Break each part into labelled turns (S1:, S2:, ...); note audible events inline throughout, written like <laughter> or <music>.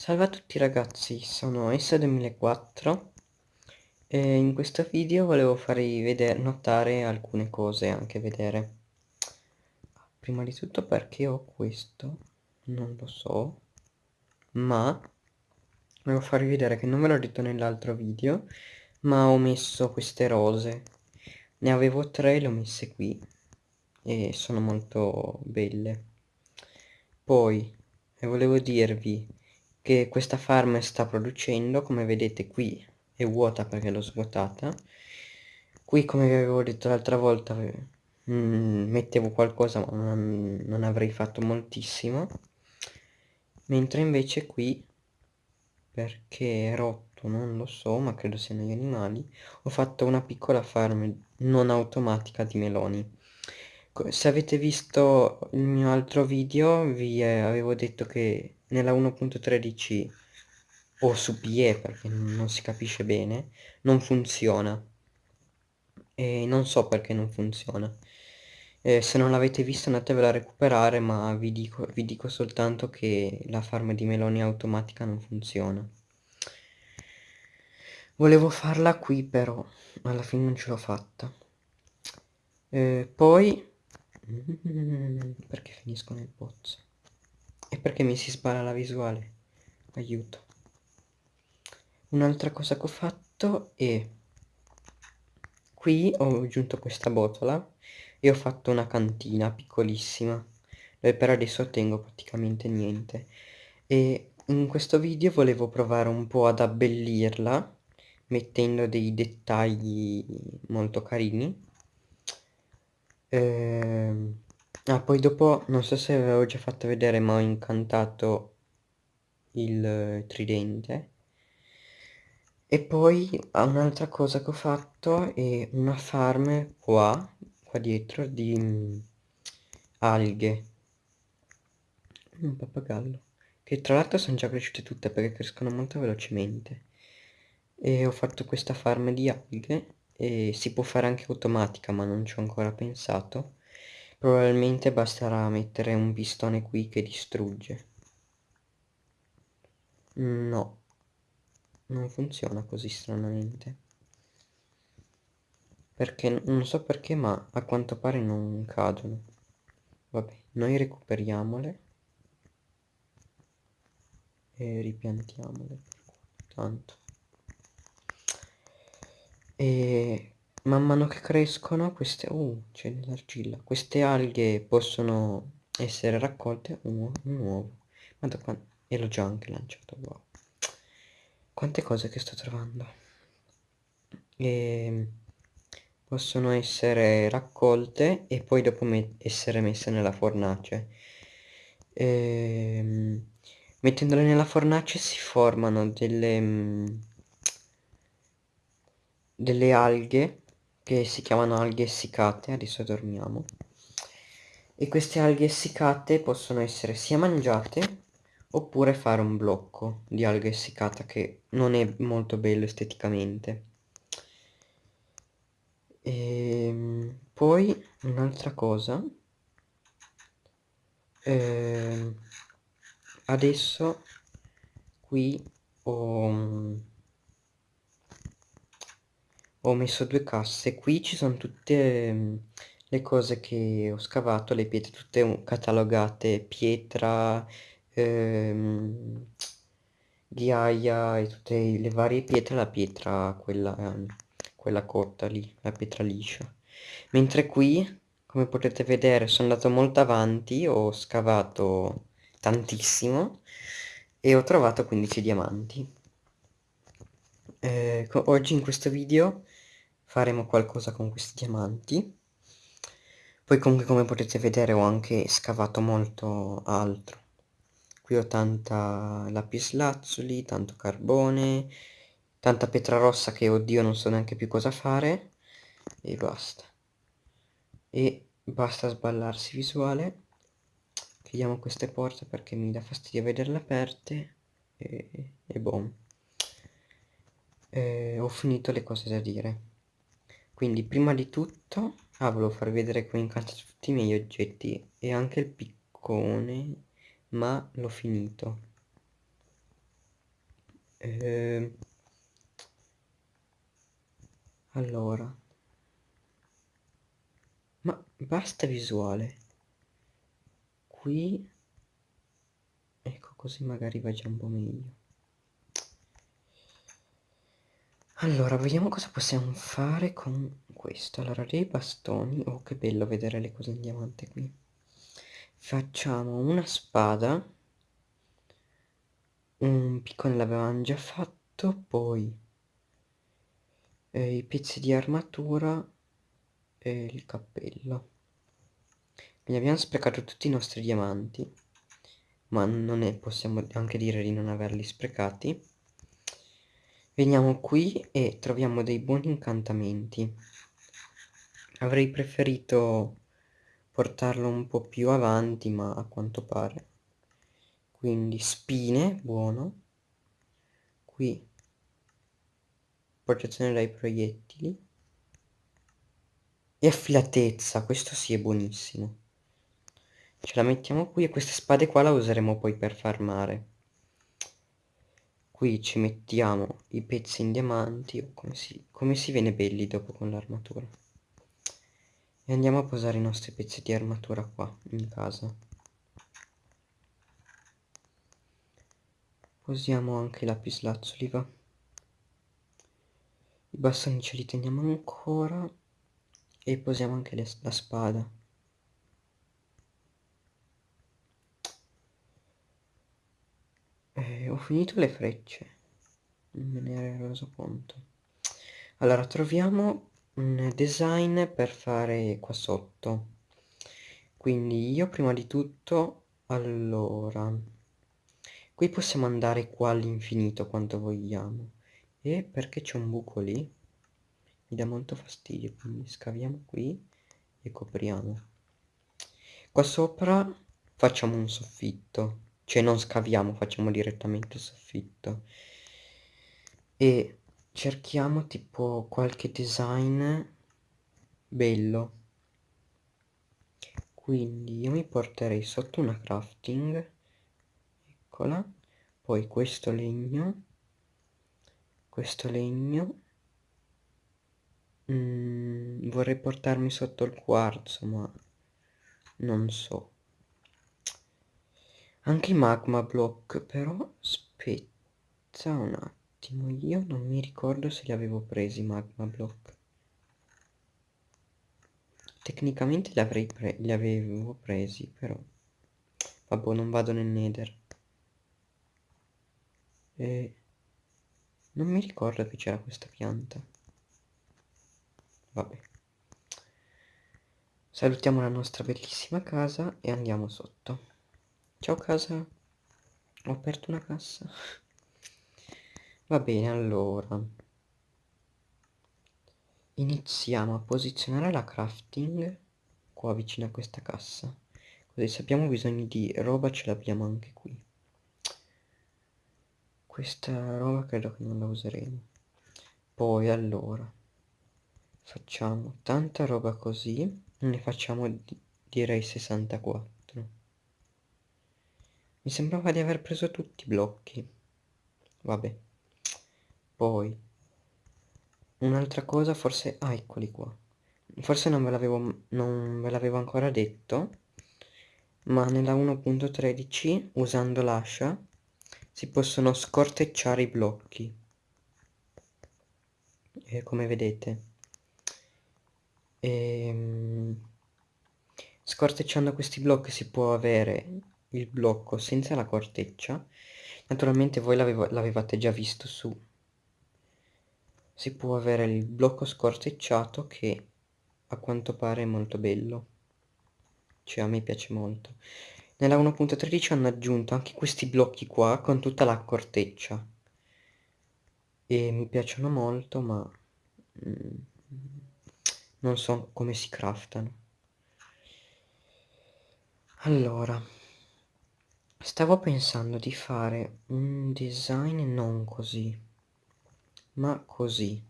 S1: Salve a tutti ragazzi, sono S2004 e in questo video volevo farvi vedere, notare alcune cose, anche vedere. Prima di tutto perché ho questo, non lo so, ma volevo farvi vedere che non ve l'ho detto nell'altro video, ma ho messo queste rose. Ne avevo tre, le ho messe qui e sono molto belle. Poi volevo dirvi che questa farm sta producendo come vedete qui è vuota perché l'ho svuotata. Qui come vi avevo detto l'altra volta mm, mettevo qualcosa ma non, non avrei fatto moltissimo. Mentre invece qui perché è rotto non lo so ma credo siano gli animali ho fatto una piccola farm non automatica di meloni. Se avete visto il mio altro video vi eh, avevo detto che nella 1.13 o su PE perché non si capisce bene non funziona. E non so perché non funziona. Eh, se non l'avete visto andatevela a recuperare ma vi dico, vi dico soltanto che la farm di meloni automatica non funziona. Volevo farla qui però alla fine non ce l'ho fatta. Eh, poi <laughs> perché finisco nel pozzo perché mi si spara la visuale? Aiuto. Un'altra cosa che ho fatto è... Qui ho aggiunto questa botola e ho fatto una cantina piccolissima dove per adesso tengo praticamente niente e in questo video volevo provare un po' ad abbellirla mettendo dei dettagli molto carini ehm Ah, poi dopo, non so se avevo già fatto vedere, ma ho incantato il tridente. E poi un'altra cosa che ho fatto è una farm qua, qua dietro, di mm, alghe. Un pappagallo. Che tra l'altro sono già cresciute tutte perché crescono molto velocemente. E ho fatto questa farm di alghe e si può fare anche automatica ma non ci ho ancora pensato Probabilmente basterà mettere un pistone qui che distrugge. No. Non funziona così stranamente. Perché, non so perché, ma a quanto pare non cadono. Vabbè, noi recuperiamole. E ripiantiamole. Tanto. E man mano che crescono queste uh c'è dell'argilla queste alghe possono essere raccolte un, un uovo. Guarda qua e l'ho già anche lanciato wow. Quante cose che sto trovando. E ehm, possono essere raccolte e poi dopo me essere messe nella fornace. E, ehm, mettendole nella fornace si formano delle mm, delle alghe che si chiamano alghe essiccate, adesso dormiamo. E queste alghe essiccate possono essere sia mangiate oppure fare un blocco di alga essiccata che non è molto bello esteticamente. E ehm, poi un'altra cosa, eh, adesso qui ho ho messo due casse. Qui ci sono tutte mm, le cose che ho scavato le pietre tutte catalogate pietra ehm, ghiaia e tutte le varie pietre la pietra quella, ehm, quella corta lì la pietra liscia. Mentre qui come potete vedere sono andato molto avanti ho scavato tantissimo e ho trovato 15 diamanti. Eh, oggi in questo video faremo qualcosa con questi diamanti. Poi comunque come potete vedere ho anche scavato molto altro. Qui ho tanta lapislazzuli, tanto carbone tanta pietra rossa che oddio non so neanche più cosa fare. E basta. E basta sballarsi visuale. Chiudiamo queste porte perché mi dà fastidio vederle aperte. E, e boom. Eh, ho finito le cose da dire quindi prima di tutto ah volevo farvi vedere come incantato tutti i miei oggetti. E anche il piccone ma l'ho finito. Eh, allora. Ma basta visuale. Qui ecco così magari va già un po' meglio allora vediamo cosa possiamo fare con questo. Allora dei bastoni. Oh che bello vedere le cose in diamante qui. Facciamo una spada. Un piccone l'avevamo già fatto. Poi eh, i pezzi di armatura e il cappello. Quindi abbiamo sprecato tutti i nostri diamanti. Ma non è possiamo anche dire di non averli sprecati veniamo qui e troviamo dei buoni incantamenti. Avrei preferito portarlo un po' più avanti ma a quanto pare. Quindi spine buono. Qui protezione dai proiettili. E affilatezza questo sì è buonissimo. Ce la mettiamo qui e queste spade qua la useremo poi per farmare qui ci mettiamo i pezzi in diamanti o come si, come si viene belli dopo con l'armatura. E andiamo a posare i nostri pezzi di armatura qua in casa. Posiamo anche i lapislazzuli va. I bastoni ce li teniamo ancora e posiamo anche le, la spada eh, ho finito le frecce. Non me ne ero reso conto. Allora troviamo un design per fare qua sotto. Quindi io prima di tutto allora qui possiamo andare qua all'infinito quanto vogliamo. E perché c'è un buco lì? Mi dà molto fastidio quindi scaviamo qui e copriamo. Qua sopra facciamo un soffitto cioè non scaviamo facciamo direttamente soffitto. E cerchiamo tipo qualche design bello. Quindi io mi porterei sotto una crafting. Eccola. Poi questo legno. Questo legno. Mm, vorrei portarmi sotto il quarzo ma non so anche i magma block però aspetta un attimo. Io non mi ricordo se li avevo presi magma block. Tecnicamente li, avrei pre li avevo presi però vabbè non vado nel nether. E non mi ricordo che c'era questa pianta. Vabbè. Salutiamo la nostra bellissima casa e andiamo sotto ciao casa. Ho aperto una cassa. Va bene allora. Iniziamo a posizionare la crafting qua vicino a questa cassa. Così se abbiamo bisogno di roba ce l'abbiamo anche qui. Questa roba credo che non la useremo. Poi allora facciamo tanta roba così. Ne facciamo direi 64 mi sembrava di aver preso tutti i blocchi. Vabbè. Poi un'altra cosa forse ah eccoli qua. Forse non ve l'avevo non ve l'avevo ancora detto ma nella 1.13 usando l'ascia si possono scortecciare i blocchi. E come vedete. E, ehm, scortecciando questi blocchi si può avere il blocco senza la corteccia. Naturalmente voi l'avevate già visto su. Si può avere il blocco scortecciato che a quanto pare è molto bello. Cioè a me piace molto. Nella 1.13 hanno aggiunto anche questi blocchi qua con tutta la corteccia. E mi piacciono molto ma mm, non so come si craftano. Allora Stavo pensando di fare un design non così, ma così.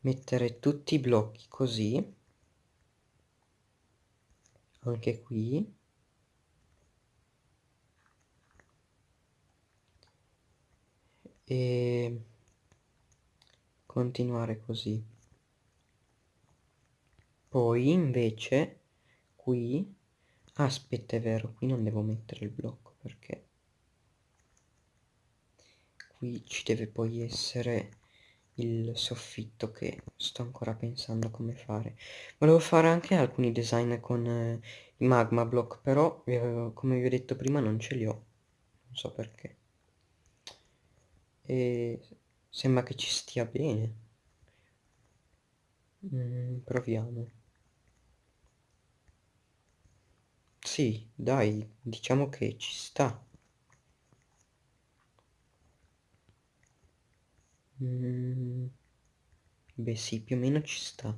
S1: Mettere tutti i blocchi così, anche qui. e continuare così poi invece qui aspetta è vero qui non devo mettere il blocco perché qui ci deve poi essere il soffitto che sto ancora pensando come fare. Volevo fare anche alcuni design con eh, i magma block però eh, come vi ho detto prima non ce li ho. Non so perché. E sembra che ci stia bene. Mm, proviamo sì dai diciamo che ci sta. Mm, beh sì più o meno ci sta.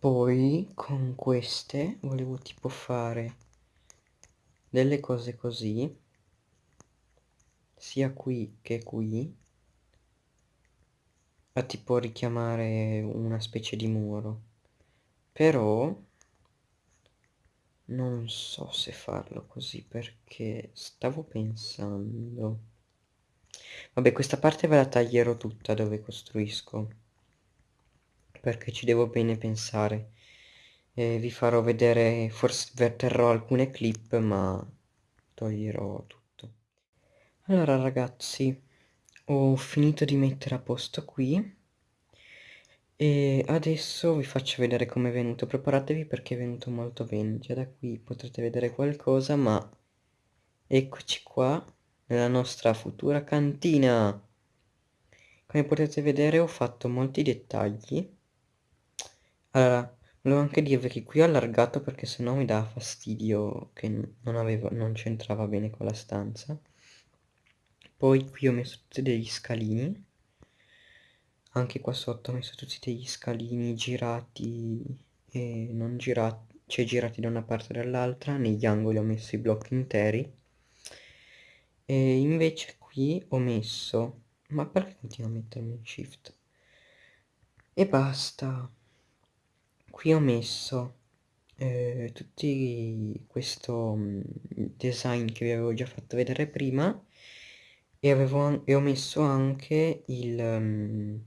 S1: Poi con queste volevo tipo fare delle cose così. Sia qui che qui. A tipo richiamare una specie di muro. Però non so se farlo così perché stavo pensando. Vabbè questa parte ve la taglierò tutta dove costruisco perché ci devo bene pensare. E vi farò vedere forse verterrò alcune clip ma toglierò tutto. Allora ragazzi ho finito di mettere a posto qui e adesso vi faccio vedere come è venuto. Preparatevi perché è venuto molto bene. Già da qui potrete vedere qualcosa ma eccoci qua nella nostra futura cantina. Come potete vedere ho fatto molti dettagli. Allora volevo anche dirvi che qui ho allargato perché sennò mi dà fastidio che non, non c'entrava bene con la stanza. Poi qui ho messo tutti degli scalini anche qua sotto ho messo tutti degli scalini girati e non girati cioè girati da una parte e dall'altra negli angoli ho messo i blocchi interi. E invece qui ho messo ma perché continuo a mettermi in shift? E basta. Qui ho messo eh, tutti questo mm, design che vi avevo già fatto vedere prima e, avevo, e ho messo anche il um,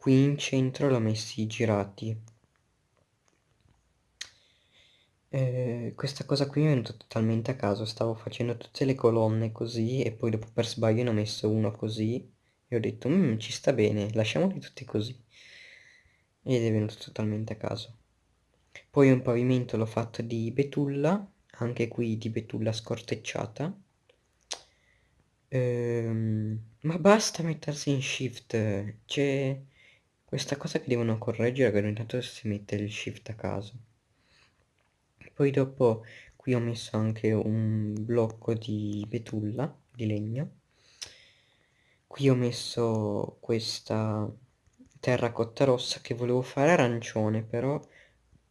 S1: qui in centro l'ho messi girati. Eh, questa cosa qui è venuta totalmente a caso stavo facendo tutte le colonne così e poi dopo per sbaglio ne ho messo uno così e ho detto mmm, ci sta bene lasciamoli tutti così. Ed è venuto totalmente a caso. Poi un pavimento l'ho fatto di betulla anche qui di betulla scortecciata. Ehm, ma basta mettersi in shift, c'è questa cosa che devono correggere che ogni tanto si mette il shift a caso. Poi dopo qui ho messo anche un blocco di betulla, di legno. Qui ho messo questa terracotta rossa che volevo fare arancione, però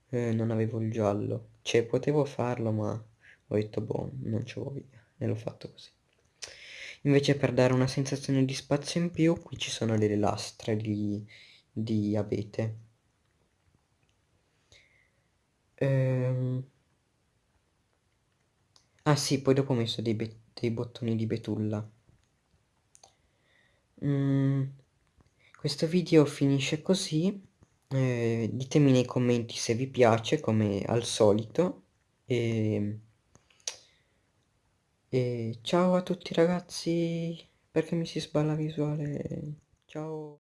S1: eh, non avevo il giallo. Cioè, potevo farlo, ma ho detto, boh, non ci voglia, e l'ho fatto così invece per dare una sensazione di spazio in più qui ci sono delle lastre di, di abete. Ehm... ah sì poi dopo ho messo dei, dei bottoni di betulla. Mm, questo video finisce così. Eh, ditemi nei commenti se vi piace come al solito. E e ciao a tutti ragazzi, perché mi si sballa visuale, ciao.